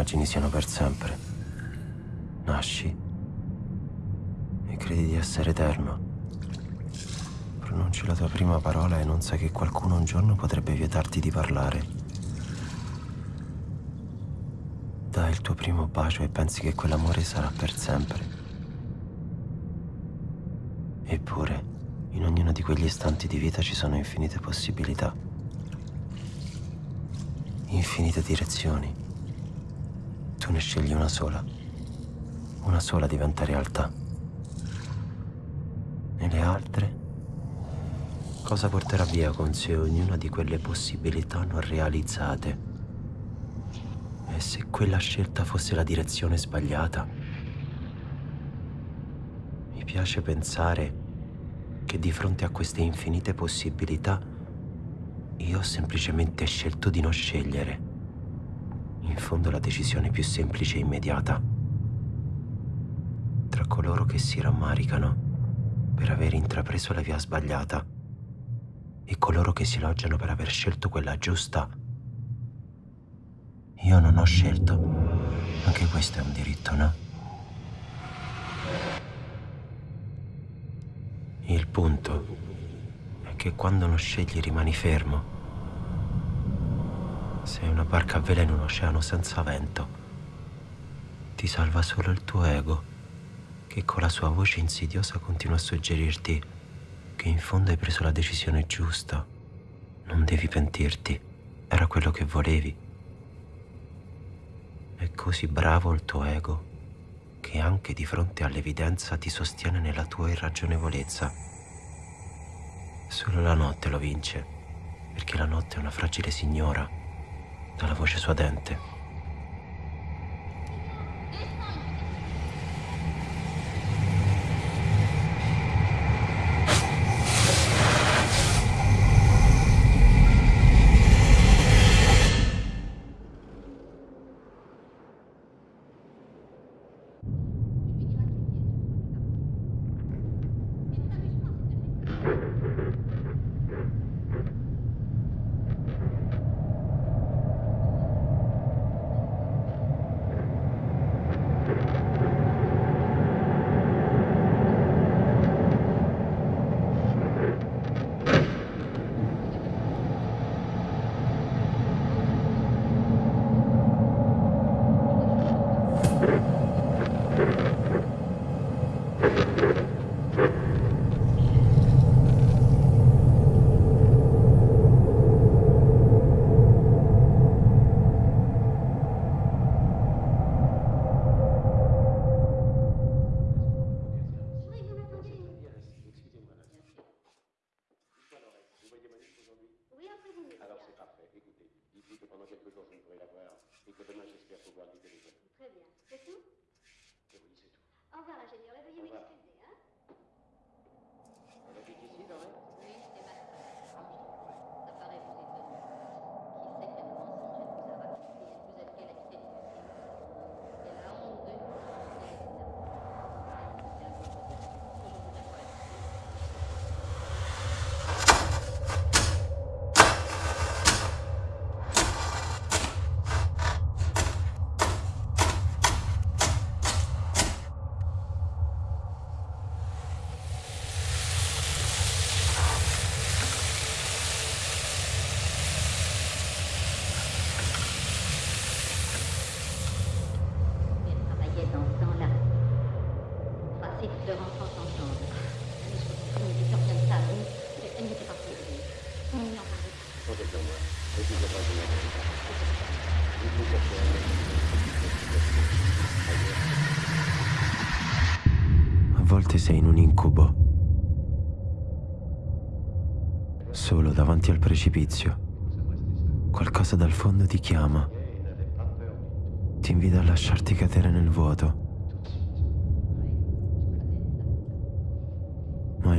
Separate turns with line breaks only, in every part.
immagini siano per sempre. Nasci e credi di essere eterno. Pronunci la tua prima parola e non sai che qualcuno un giorno potrebbe vietarti di parlare. Dai il tuo primo bacio e pensi che quell'amore sarà per sempre. Eppure, in ognuno di quegli istanti di vita ci sono infinite possibilità, infinite direzioni. Ne scegli una sola. Una sola diventa realtà. E le altre? Cosa porterà via con sé ognuna di quelle possibilità non realizzate? E se quella scelta fosse la direzione sbagliata? Mi piace pensare che di fronte a queste infinite possibilità io ho semplicemente scelto di non scegliere. In fondo la decisione più semplice e immediata. Tra coloro che si rammaricano per aver intrapreso la via sbagliata e coloro che si elogiano per aver scelto quella giusta. Io non ho scelto. Anche questo è un diritto, no? Il punto è che quando non scegli rimani fermo. Sei una barca a vela in un oceano senza vento. Ti salva solo il tuo ego, che con la sua voce insidiosa continua a suggerirti che in fondo hai preso la decisione giusta. Non devi pentirti, era quello che volevi. È così bravo il tuo ego che anche di fronte all'evidenza ti sostiene nella tua irragionevolezza. Solo la notte lo vince, perché la notte è una fragile signora, dalla voce suadente. Volte sei in un incubo. Solo davanti al precipizio. Qualcosa dal fondo ti chiama. Ti invita a lasciarti cadere nel vuoto. Ma in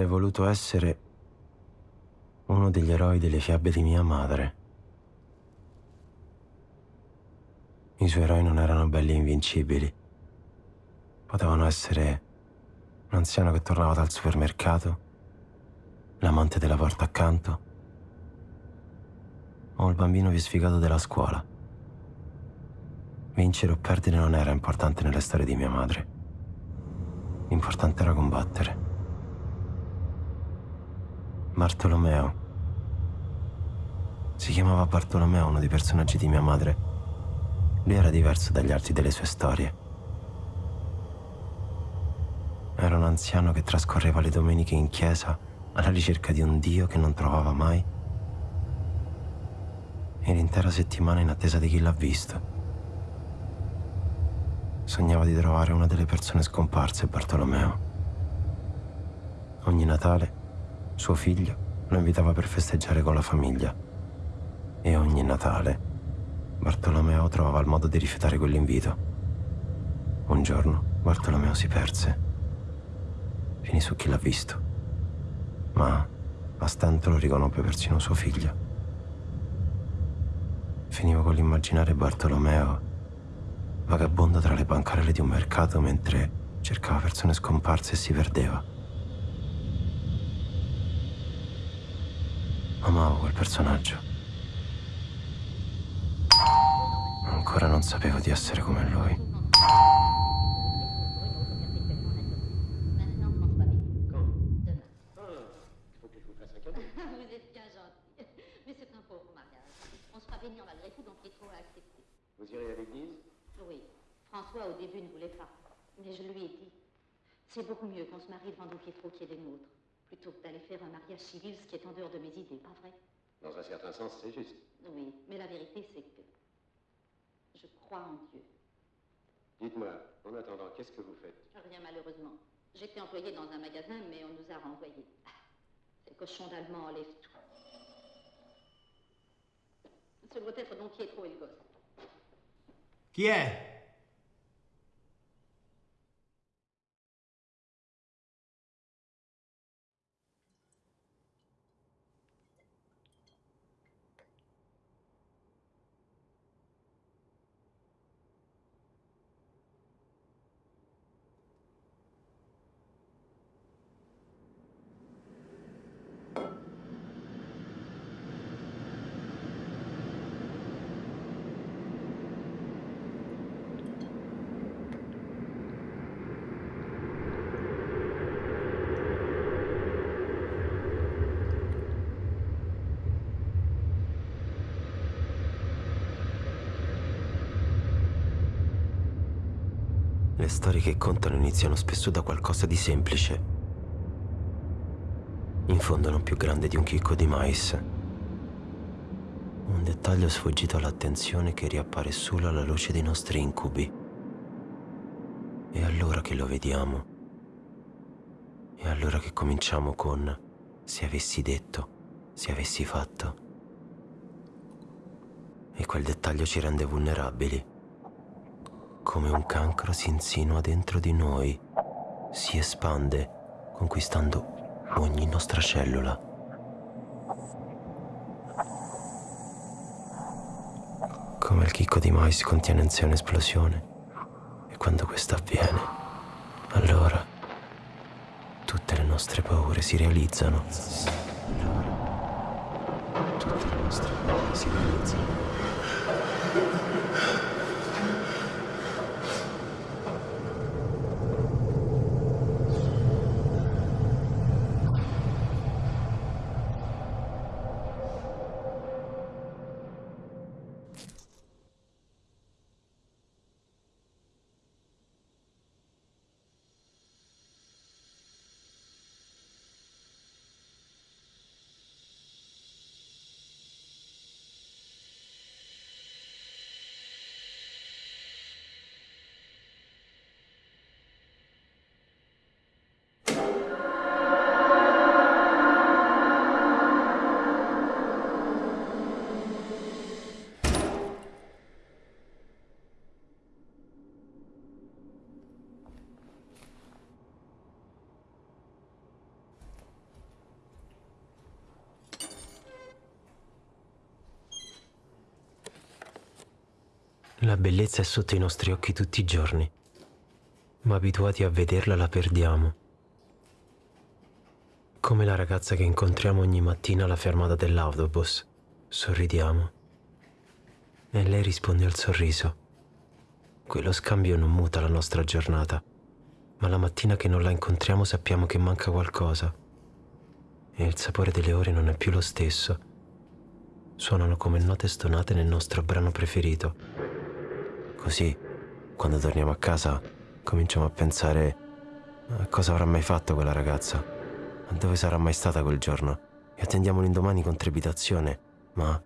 Avrei voluto essere uno degli eroi delle fiabe di mia madre. I suoi eroi non erano belli e invincibili. Potevano essere un anziano che tornava dal supermercato, l'amante della porta accanto, o il bambino più sfigato della scuola. Vincere o perdere non era importante nelle storie di mia madre. L'importante era combattere. Bartolomeo. Si chiamava Bartolomeo, uno dei personaggi di mia madre. Lui era diverso dagli altri delle sue storie. Era un anziano che trascorreva le domeniche in chiesa alla ricerca di un Dio che non trovava mai e l'intera settimana in attesa di chi l'ha visto. Sognava di trovare una delle persone scomparse, Bartolomeo. Ogni Natale suo figlio lo invitava per festeggiare con la famiglia e ogni Natale Bartolomeo trovava il modo di rifiutare quell'invito. Un giorno Bartolomeo si perse. Finì su chi l'ha visto. Ma a stento lo riconobbe persino suo figlio. Finivo con l'immaginare Bartolomeo vagabondo tra le bancarelle di un mercato mentre cercava persone scomparse e si perdeva. Amavo quel personaggio. Ancora non sapevo di essere come lui.
Faire un mariage civil, ce qui est en dehors de mes idées, pas vrai
Dans un certain sens, c'est juste.
Oui. Mais la vérité, c'est que. Je crois en Dieu.
Dites-moi, en attendant, qu'est-ce que vous faites?
Rien, malheureusement. J'étais employée dans un magasin, mais on nous a renvoyés. Ces cochons d'Allemands enlèvent tout. Ce doit être Don Pietro et le gosse.
Chi è?
Storie che contano iniziano spesso da qualcosa di semplice. In fondo non più grande di un chicco di mais. Un dettaglio sfuggito all'attenzione che riappare solo alla luce dei nostri incubi. E allora che lo vediamo. E allora che cominciamo con se avessi detto, se avessi fatto. E quel dettaglio ci rende vulnerabili come un cancro si insinua dentro di noi, si espande, conquistando ogni nostra cellula. Come il chicco di mais contiene in sé un'esplosione, e quando questa avviene, allora tutte le nostre paure si realizzano. Allora, tutte le nostre paure si realizzano. La bellezza è sotto i nostri occhi tutti i giorni, ma abituati a vederla la perdiamo. Come la ragazza che incontriamo ogni mattina alla fermata dell'autobus. Sorridiamo. E lei risponde al sorriso. Quello scambio non muta la nostra giornata, ma la mattina che non la incontriamo sappiamo che manca qualcosa. E il sapore delle ore non è più lo stesso. Suonano come note stonate nel nostro brano preferito. Così, quando torniamo a casa, cominciamo a pensare a cosa avrà mai fatto quella ragazza, a dove sarà mai stata quel giorno, e attendiamo l'indomani con trepidazione, ma...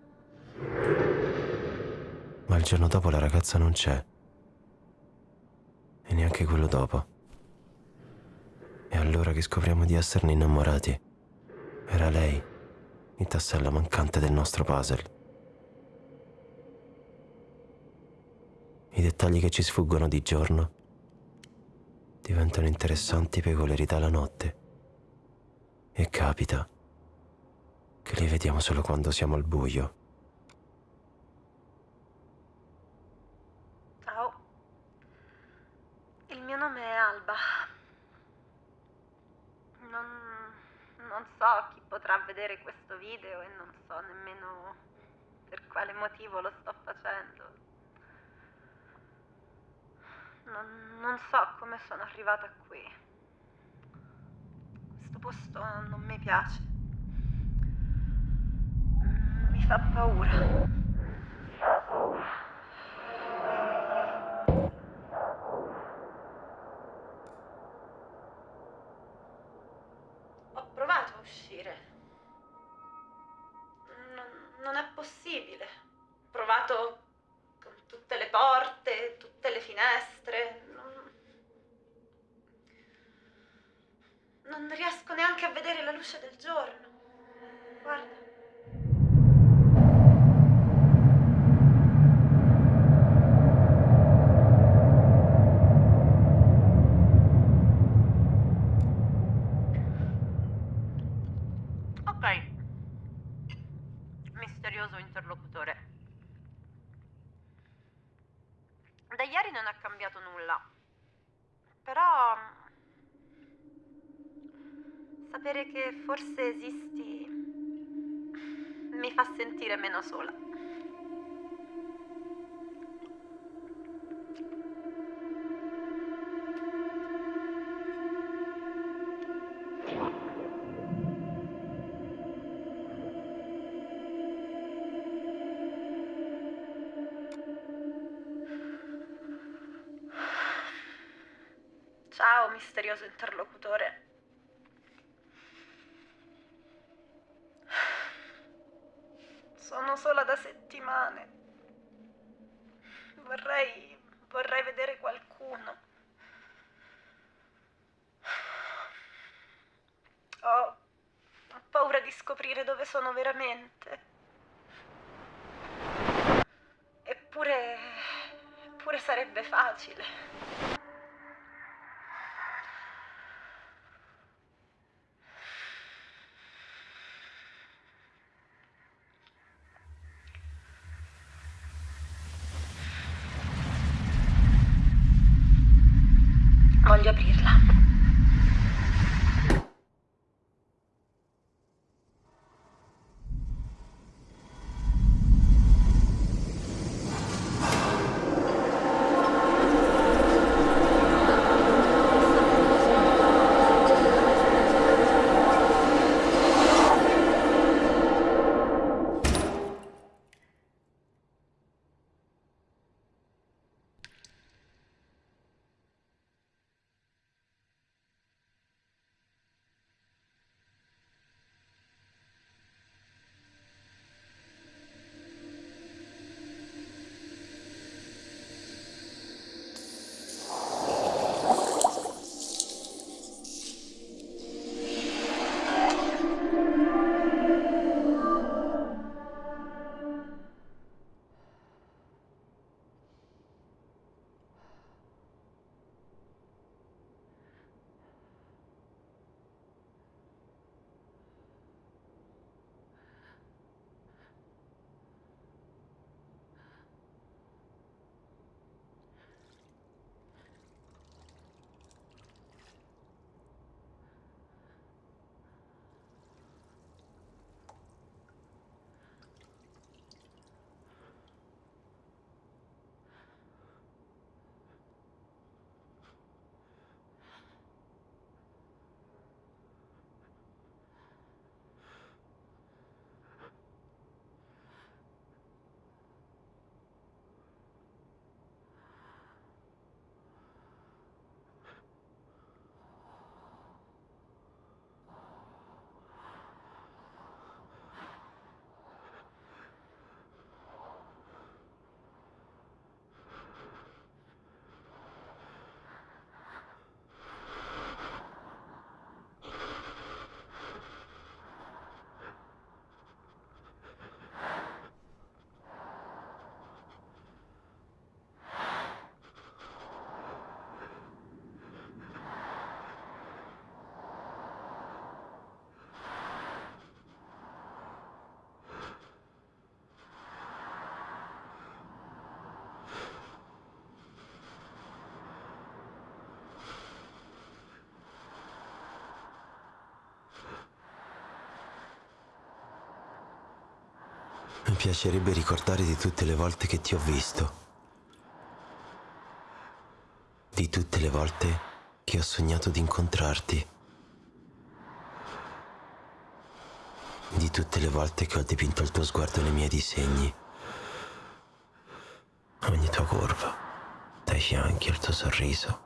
Ma il giorno dopo la ragazza non c'è. E neanche quello dopo. E allora che scopriamo di esserne innamorati. Era lei, il tassello mancante del nostro puzzle. I dettagli che ci sfuggono di giorno diventano interessanti peculiarità la notte. E capita che li vediamo solo quando siamo al buio.
Ciao, il mio nome è Alba. Non, non so chi potrà vedere questo video e non so nemmeno per quale motivo lo sto facendo. Non, non so come sono arrivata qui. Questo posto non mi piace. Mi fa paura. Sapere che forse esisti mi fa sentire meno sola. Dove sono veramente. Eppure. eppure sarebbe facile.
Mi piacerebbe ricordare di tutte le volte che ti ho visto. Di tutte le volte che ho sognato di incontrarti. Di tutte le volte che ho dipinto il tuo sguardo nei miei disegni. Ogni tua curva, dai fianchi, il tuo sorriso,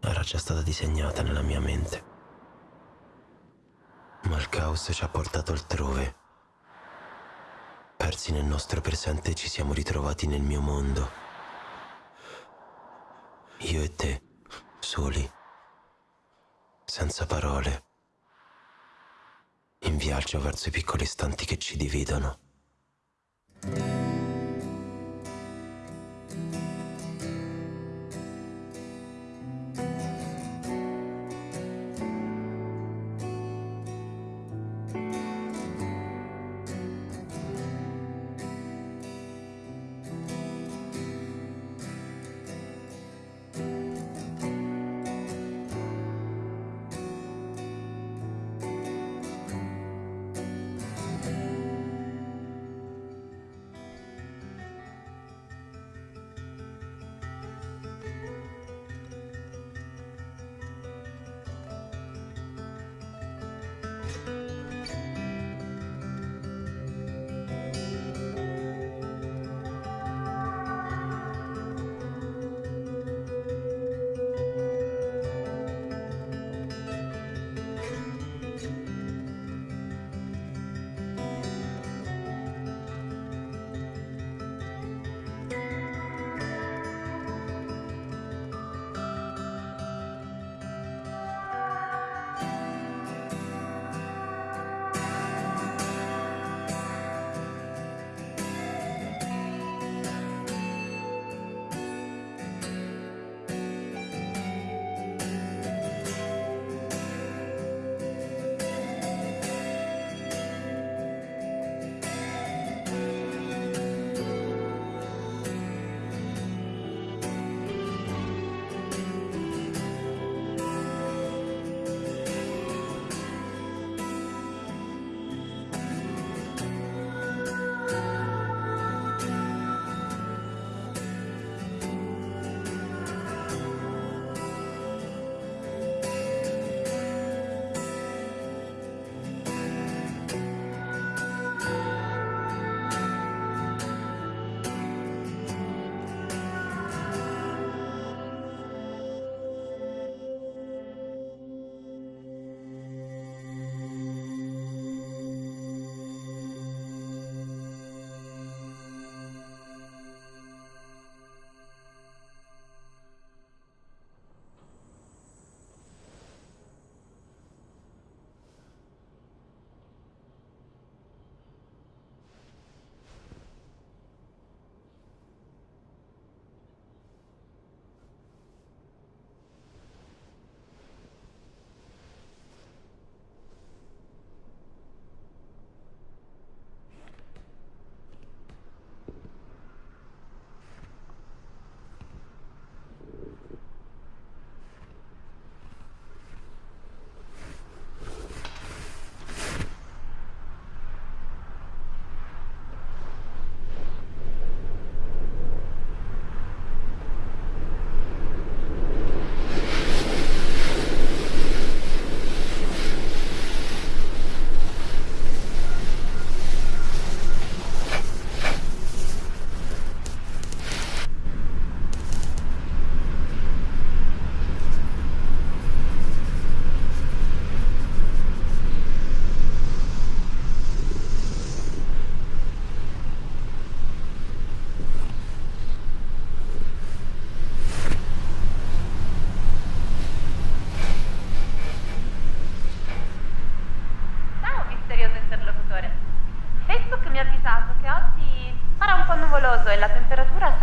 era già stata disegnata nella mia mente. Ma il caos ci ha portato altrove. Persi nel nostro presente ci siamo ritrovati nel mio mondo. Io e te, soli, senza parole, in viaggio verso i piccoli istanti che ci dividono.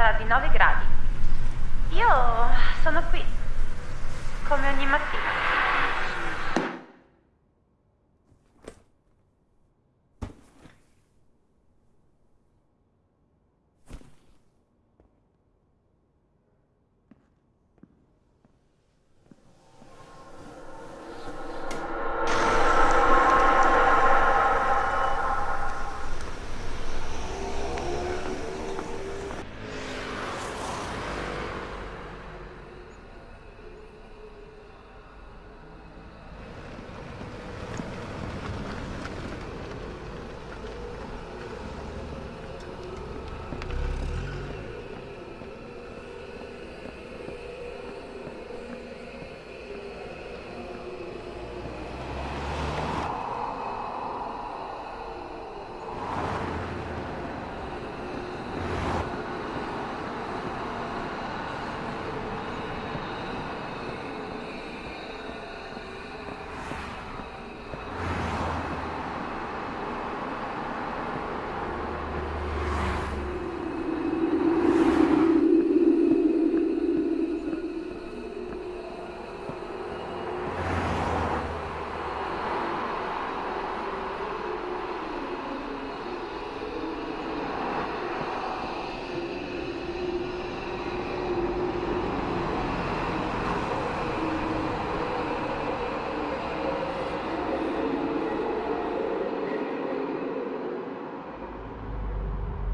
Sarà di 9 gradi.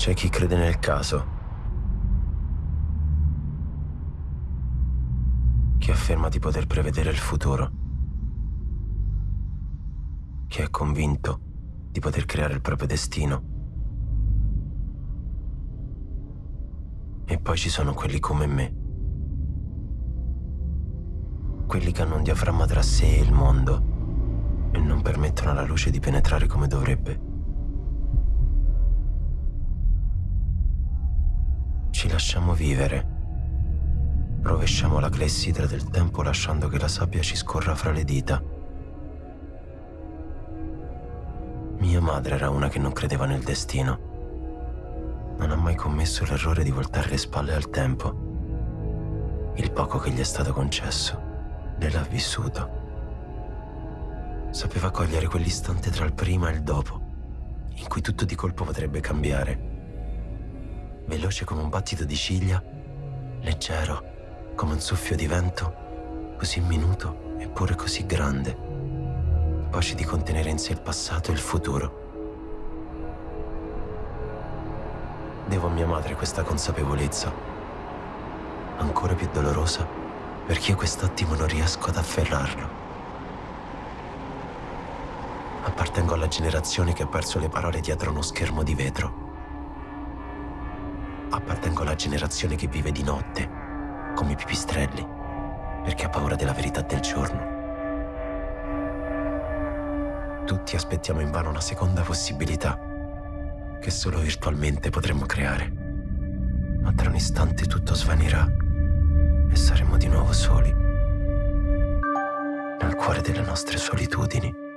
C'è chi crede nel caso. Chi afferma di poter prevedere il futuro. Chi è convinto di poter creare il proprio destino. E poi ci sono quelli come me. Quelli che hanno un diaframma tra sé e il mondo e non permettono alla luce di penetrare come dovrebbe. Lasciamo vivere. Rovesciamo la clessidra del tempo lasciando che la sabbia ci scorra fra le dita. Mia madre era una che non credeva nel destino. Non ha mai commesso l'errore di voltare le spalle al tempo. Il poco che gli è stato concesso, l'ha vissuto. Sapeva cogliere quell'istante tra il prima e il dopo, in cui tutto di colpo potrebbe cambiare veloce come un battito di ciglia, leggero come un soffio di vento, così minuto eppure così grande, capace di contenere in sé il passato e il futuro. Devo a mia madre questa consapevolezza, ancora più dolorosa perché io quest'attimo non riesco ad afferrarlo. Appartengo alla generazione che ha perso le parole dietro uno schermo di vetro Appartengo alla generazione che vive di notte, come i pipistrelli, perché ha paura della verità del giorno. Tutti aspettiamo invano una seconda possibilità, che solo virtualmente potremmo creare. Ma tra un istante tutto svanirà e saremo di nuovo soli, nel cuore delle nostre solitudini.